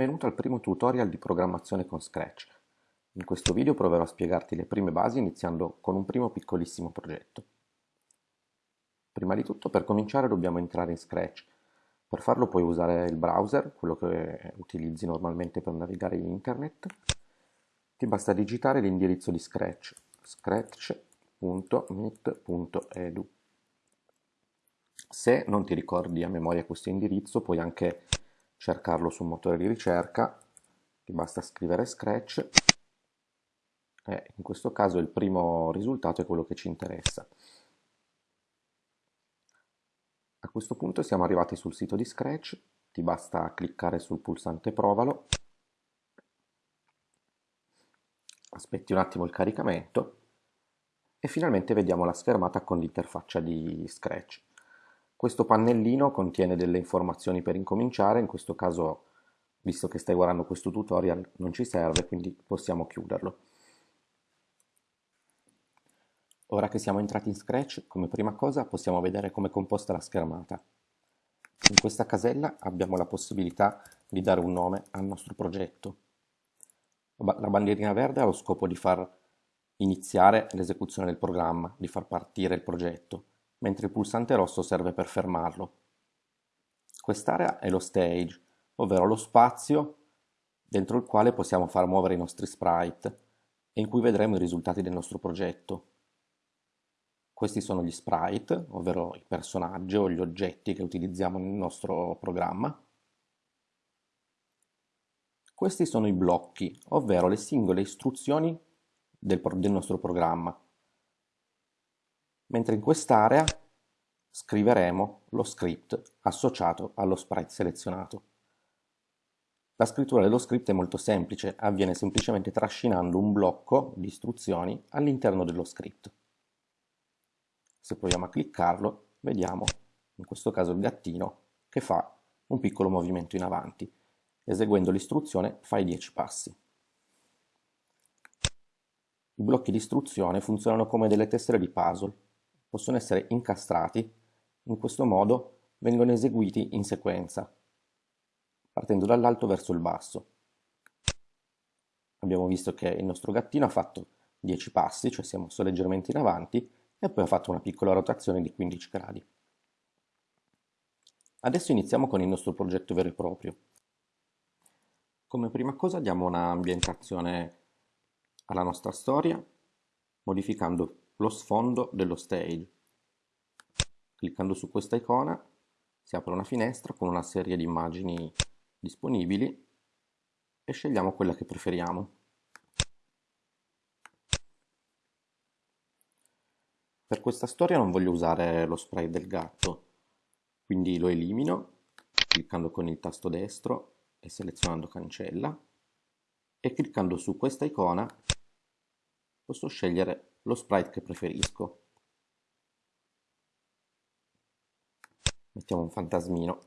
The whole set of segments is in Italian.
Benvenuto al primo tutorial di programmazione con Scratch. In questo video proverò a spiegarti le prime basi iniziando con un primo piccolissimo progetto. Prima di tutto per cominciare dobbiamo entrare in Scratch. Per farlo puoi usare il browser, quello che utilizzi normalmente per navigare in internet. Ti basta digitare l'indirizzo di Scratch, scratch.meet.edu. Se non ti ricordi a memoria questo indirizzo puoi anche cercarlo su un motore di ricerca, ti basta scrivere Scratch e in questo caso il primo risultato è quello che ci interessa. A questo punto siamo arrivati sul sito di Scratch, ti basta cliccare sul pulsante provalo, aspetti un attimo il caricamento e finalmente vediamo la schermata con l'interfaccia di Scratch. Questo pannellino contiene delle informazioni per incominciare, in questo caso, visto che stai guardando questo tutorial, non ci serve, quindi possiamo chiuderlo. Ora che siamo entrati in Scratch, come prima cosa possiamo vedere come è composta la schermata. In questa casella abbiamo la possibilità di dare un nome al nostro progetto. La bandierina verde ha lo scopo di far iniziare l'esecuzione del programma, di far partire il progetto mentre il pulsante rosso serve per fermarlo. Quest'area è lo stage, ovvero lo spazio dentro il quale possiamo far muovere i nostri sprite e in cui vedremo i risultati del nostro progetto. Questi sono gli sprite, ovvero i personaggi o gli oggetti che utilizziamo nel nostro programma. Questi sono i blocchi, ovvero le singole istruzioni del, del nostro programma mentre in quest'area scriveremo lo script associato allo sprite selezionato. La scrittura dello script è molto semplice, avviene semplicemente trascinando un blocco di istruzioni all'interno dello script. Se proviamo a cliccarlo, vediamo, in questo caso il gattino, che fa un piccolo movimento in avanti. Eseguendo l'istruzione fai 10 passi. I blocchi di istruzione funzionano come delle tessere di puzzle, possono essere incastrati, in questo modo vengono eseguiti in sequenza, partendo dall'alto verso il basso. Abbiamo visto che il nostro gattino ha fatto 10 passi, cioè si è mosso leggermente in avanti, e poi ha fatto una piccola rotazione di 15 gradi. Adesso iniziamo con il nostro progetto vero e proprio. Come prima cosa diamo un'ambientazione alla nostra storia, modificando lo sfondo dello stage. Cliccando su questa icona si apre una finestra con una serie di immagini disponibili e scegliamo quella che preferiamo. Per questa storia non voglio usare lo spray del gatto, quindi lo elimino cliccando con il tasto destro e selezionando cancella e cliccando su questa icona posso scegliere lo sprite che preferisco. Mettiamo un fantasmino.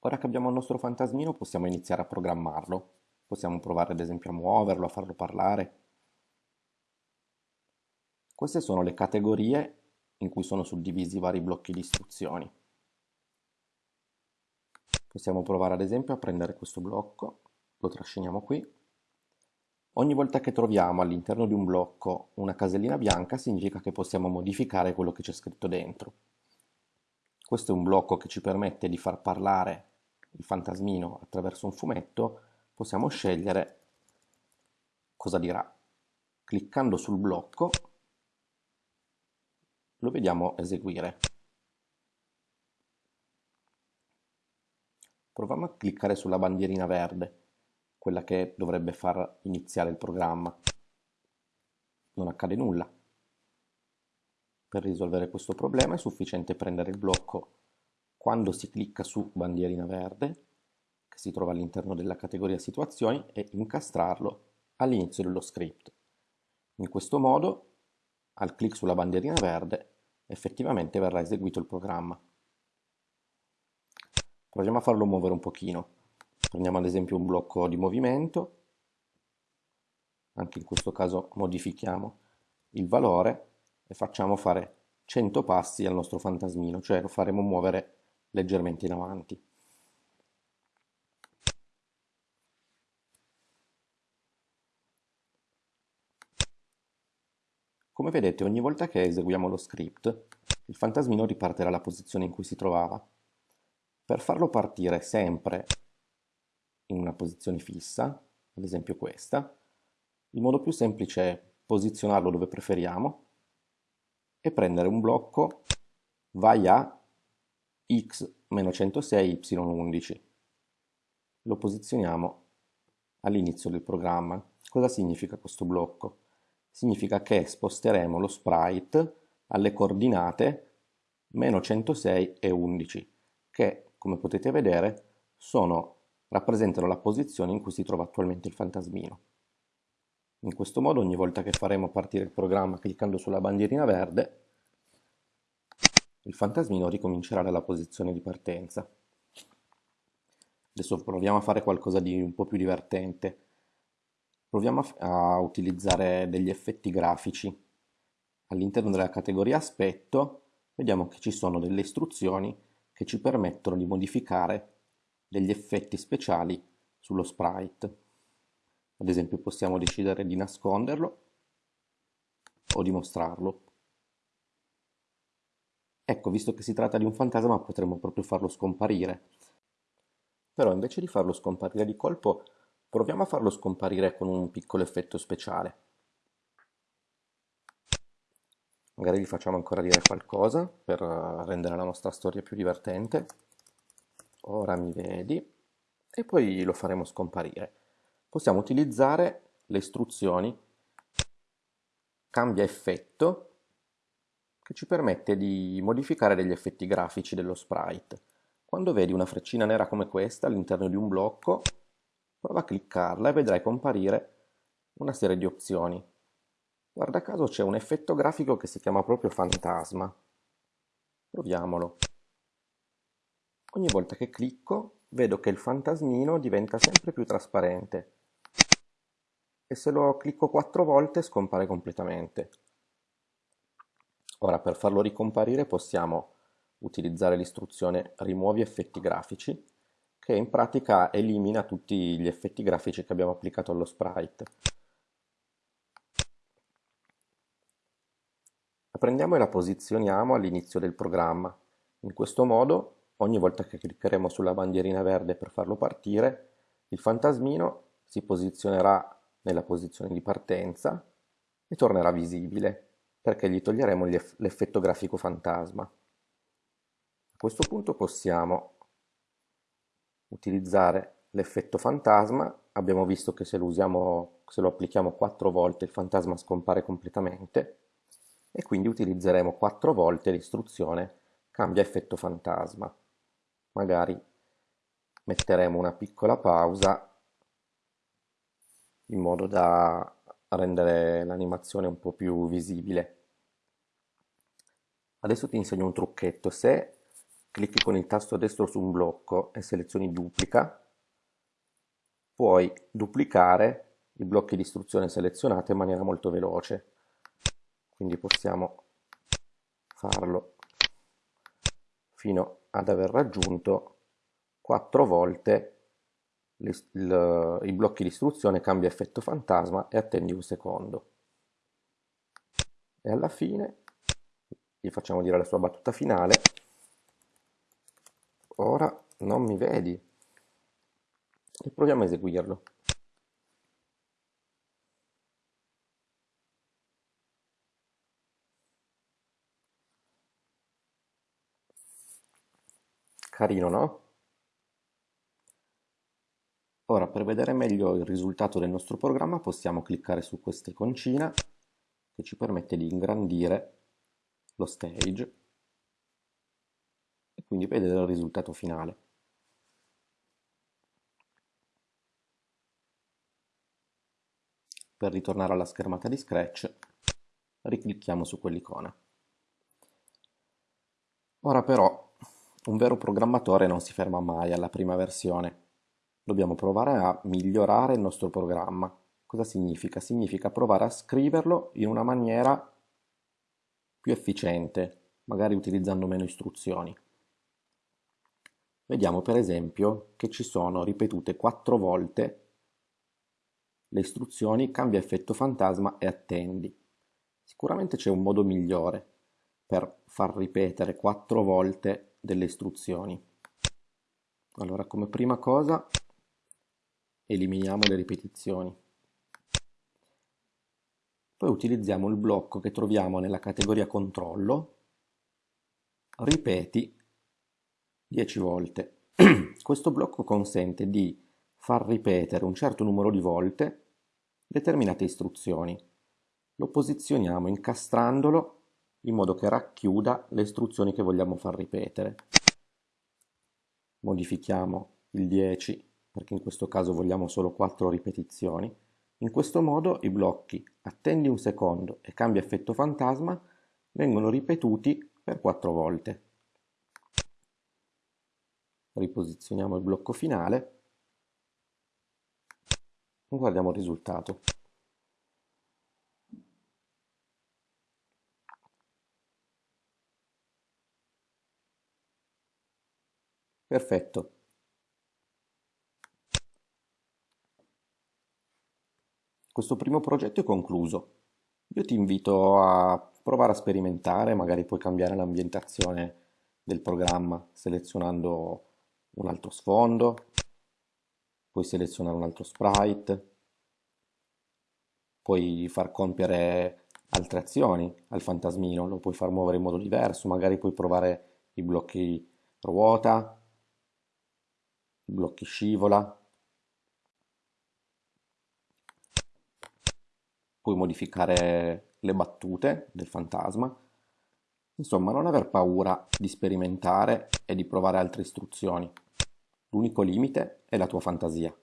Ora che abbiamo il nostro fantasmino possiamo iniziare a programmarlo. Possiamo provare ad esempio a muoverlo, a farlo parlare. Queste sono le categorie in cui sono suddivisi i vari blocchi di istruzioni. Possiamo provare ad esempio a prendere questo blocco lo trasciniamo qui. Ogni volta che troviamo all'interno di un blocco una casellina bianca significa che possiamo modificare quello che c'è scritto dentro. Questo è un blocco che ci permette di far parlare il fantasmino attraverso un fumetto, possiamo scegliere cosa dirà. Cliccando sul blocco lo vediamo eseguire. Proviamo a cliccare sulla bandierina verde quella che dovrebbe far iniziare il programma. Non accade nulla. Per risolvere questo problema è sufficiente prendere il blocco quando si clicca su bandierina verde, che si trova all'interno della categoria situazioni, e incastrarlo all'inizio dello script. In questo modo, al clic sulla bandierina verde, effettivamente verrà eseguito il programma. Proviamo a farlo muovere un pochino. Prendiamo ad esempio un blocco di movimento, anche in questo caso modifichiamo il valore e facciamo fare 100 passi al nostro fantasmino, cioè lo faremo muovere leggermente in avanti. Come vedete ogni volta che eseguiamo lo script, il fantasmino riparte dalla posizione in cui si trovava. Per farlo partire sempre in una posizione fissa, ad esempio questa, il modo più semplice è posizionarlo dove preferiamo e prendere un blocco vai a x-106 y11. Lo posizioniamo all'inizio del programma. Cosa significa questo blocco? Significa che sposteremo lo sprite alle coordinate meno 106 e 11, che come potete vedere sono, rappresentano la posizione in cui si trova attualmente il fantasmino. In questo modo ogni volta che faremo partire il programma cliccando sulla bandierina verde, il fantasmino ricomincerà dalla posizione di partenza. Adesso proviamo a fare qualcosa di un po' più divertente. Proviamo a, utilizzare degli effetti grafici. All'interno della categoria aspetto vediamo che ci sono delle istruzioni che ci permettono di modificare degli effetti speciali sullo sprite. Ad esempio possiamo decidere di nasconderlo o di mostrarlo. Ecco, visto che si tratta di un fantasma potremmo proprio farlo scomparire. Però invece di farlo scomparire di colpo, proviamo a farlo scomparire con un piccolo effetto speciale. Magari gli facciamo ancora dire qualcosa per rendere la nostra storia più divertente. Ora mi vedi. E poi lo faremo scomparire possiamo utilizzare le istruzioni cambia effetto che ci permette di modificare degli effetti grafici dello sprite. Quando vedi una freccina nera come questa all'interno di un blocco, prova a cliccarla e vedrai comparire una serie di opzioni. Guarda caso c'è un effetto grafico che si chiama proprio fantasma. Proviamolo. Ogni volta che clicco vedo che il fantasmino diventa sempre più trasparente e se lo clicco quattro volte scompare completamente. Ora per farlo ricomparire possiamo utilizzare l'istruzione rimuovi effetti grafici che in pratica elimina tutti gli effetti grafici che abbiamo applicato allo sprite. La prendiamo e la posizioniamo all'inizio del programma. In questo modo, ogni volta che cliccheremo sulla bandierina verde per farlo partire, il fantasmino si posizionerà nella posizione di partenza e tornerà visibile perché gli toglieremo l'effetto grafico fantasma. A questo punto possiamo utilizzare l'effetto fantasma, abbiamo visto che se lo, usiamo, se lo applichiamo quattro volte il fantasma scompare completamente e quindi utilizzeremo quattro volte l'istruzione cambia effetto fantasma. Magari metteremo una piccola pausa in modo da rendere l'animazione un po' più visibile. Adesso ti insegno un trucchetto. Se clicchi con il tasto destro su un blocco e selezioni duplica, puoi duplicare i blocchi di istruzione selezionati in maniera molto veloce. Quindi possiamo farlo fino ad aver raggiunto quattro volte il, i blocchi di istruzione cambia effetto fantasma e attendi un secondo. E alla fine gli facciamo dire la sua battuta finale. Ora non mi vedi. E proviamo a eseguirlo. Carino, no? Ora per vedere meglio il risultato del nostro programma possiamo cliccare su questa iconcina che ci permette di ingrandire lo stage e quindi vedere il risultato finale. Per ritornare alla schermata di Scratch riclicchiamo su quell'icona. Ora però un vero programmatore non si ferma mai alla prima versione dobbiamo provare a migliorare il nostro programma. Cosa significa? Significa provare a scriverlo in una maniera più efficiente, magari utilizzando meno istruzioni. Vediamo per esempio che ci sono ripetute quattro volte le istruzioni cambia effetto fantasma e attendi. Sicuramente c'è un modo migliore per far ripetere quattro volte delle istruzioni. Allora, come prima cosa, eliminiamo le ripetizioni. Poi utilizziamo il blocco che troviamo nella categoria controllo, ripeti 10 volte. Questo blocco consente di far ripetere un certo numero di volte determinate istruzioni. Lo posizioniamo incastrandolo in modo che racchiuda le istruzioni che vogliamo far ripetere. Modifichiamo il 10 perché in questo caso vogliamo solo 4 ripetizioni. In questo modo i blocchi attendi un secondo e cambia effetto fantasma vengono ripetuti per 4 volte. Riposizioniamo il blocco finale e guardiamo il risultato. Perfetto. Questo primo progetto è concluso. Io ti invito a provare a sperimentare, magari puoi cambiare l'ambientazione del programma selezionando un altro sfondo, puoi selezionare un altro sprite, puoi far compiere altre azioni al fantasmino, lo puoi far muovere in modo diverso, magari puoi provare i blocchi ruota, blocchi scivola, puoi modificare le battute del fantasma, insomma non aver paura di sperimentare e di provare altre istruzioni. L'unico limite è la tua fantasia.